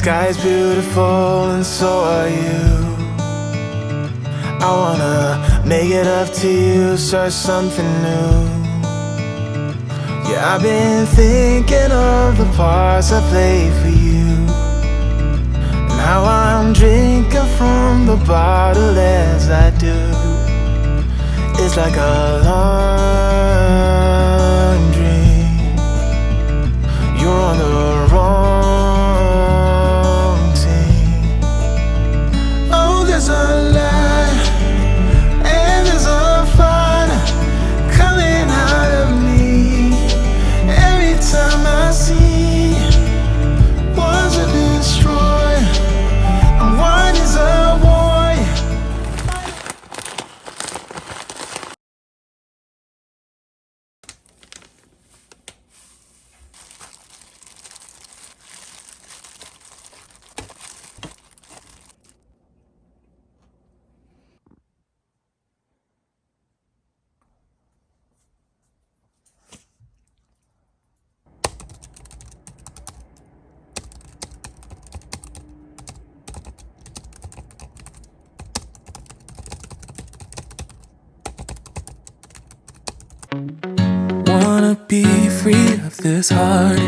sky's beautiful and so are you. I wanna make it up to you, start something new. Yeah, I've been thinking of the parts I played for you. And how I'm drinking from the bottle as I do. It's like a long Wanna be free of this heart,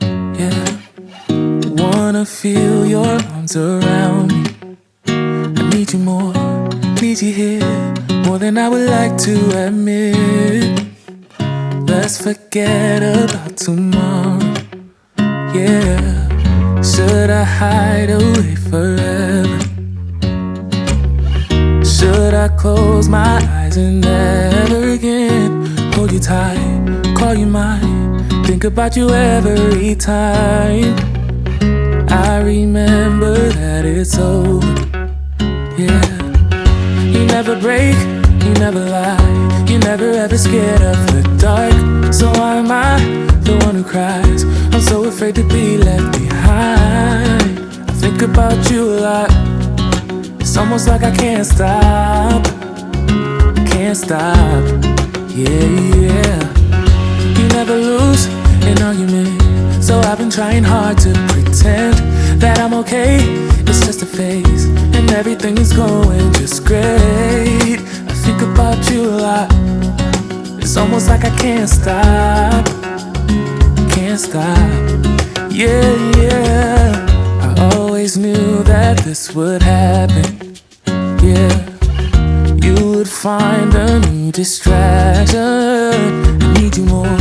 yeah. Wanna feel your arms around me. I need you more, need you here, more than I would like to admit. Let's forget about tomorrow, yeah. Should I hide away forever? Should I close my eyes and never hold you tight, call you mine, think about you every time? I remember that it's over, yeah. You never break, you never lie, You're never ever scared of the dark. So why am I the one who cries? I'm so afraid to be left behind. I think about you a lot. It's almost like I can't stop, can't stop. Yeah, yeah. You never lose an argument, so I've been trying hard to pretend that I'm okay. It's just a phase, and everything is going just great. I think about you a lot. It's almost like I can't stop, can't stop. Yeah, yeah. I always knew that this would happen. Yeah, find a new distraction. I need you more,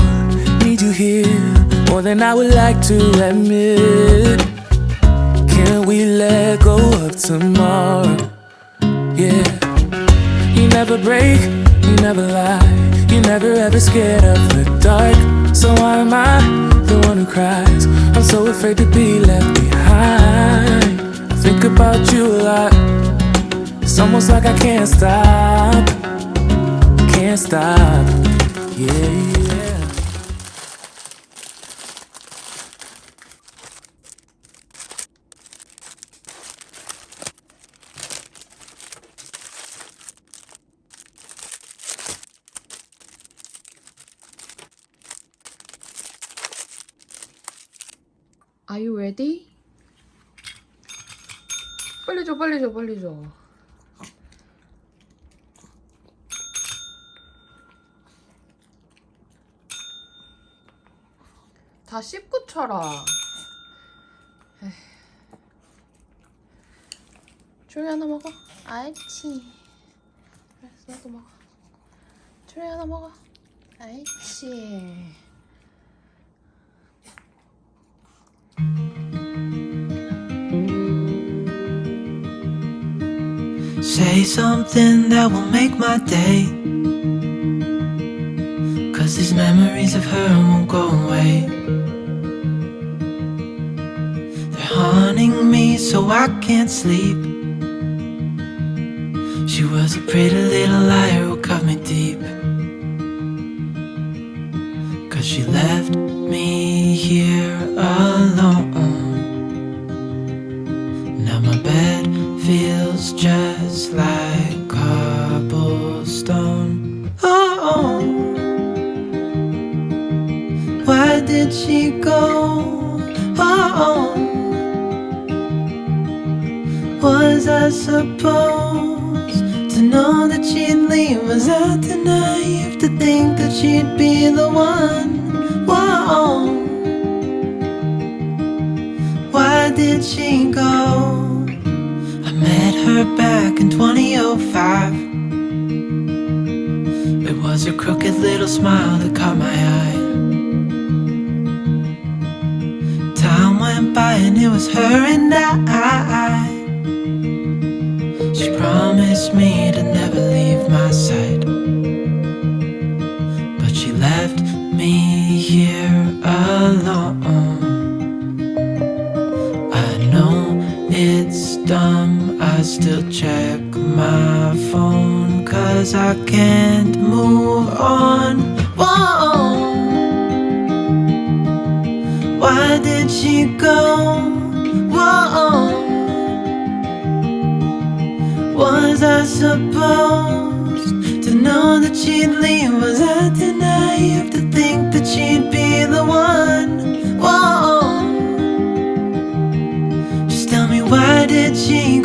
need you here, more than I would like to admit. Can we let go of tomorrow? Yeah, you never break, you never lie, you never ever scared of the dark. So why am I the one who cries? I'm so afraid to be left behind. I think about you almost like I can't stop, can't stop. Yeah, yeah. Are you ready? 빨리 줘, 빨리 줘, 빨리 줘. 다 씹고 쳐라. 조리 하나 먹어. 아이치. 알았어, 나도 먹어. 조리 하나 먹어. 아이치. Say something that will make my day. Memories of her won't go away. They're haunting me so I can't sleep. She was a pretty little liar who cut me deep. Cause she left me here alone. Was I supposed to know that she'd leave? Was I too naive to think that she'd be the one? Whoa. Why did she go? I met her back in 2005. It was her crooked little smile that caught my eye. Time went by and it was her and I. She promised me to never leave my side. But she left me here alone. I know it's dumb, I still check my phone. Cause I can't move on. Whoa. Why did she go? Whoa. Was I supposed to know that she'd leave? Was I naive to think that she'd be the one? Whoa. Just tell me why did she